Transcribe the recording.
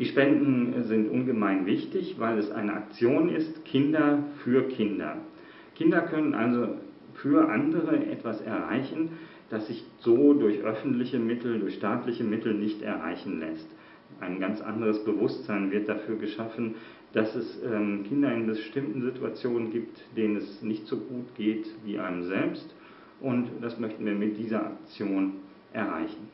Die Spenden sind ungemein wichtig, weil es eine Aktion ist, Kinder für Kinder. Kinder können also für andere etwas erreichen, das sich so durch öffentliche Mittel, durch staatliche Mittel nicht erreichen lässt. Ein ganz anderes Bewusstsein wird dafür geschaffen, dass es ähm, Kinder in bestimmten Situationen gibt, denen es nicht so gut geht wie einem selbst. Und das möchten wir mit dieser Aktion erreichen.